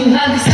you have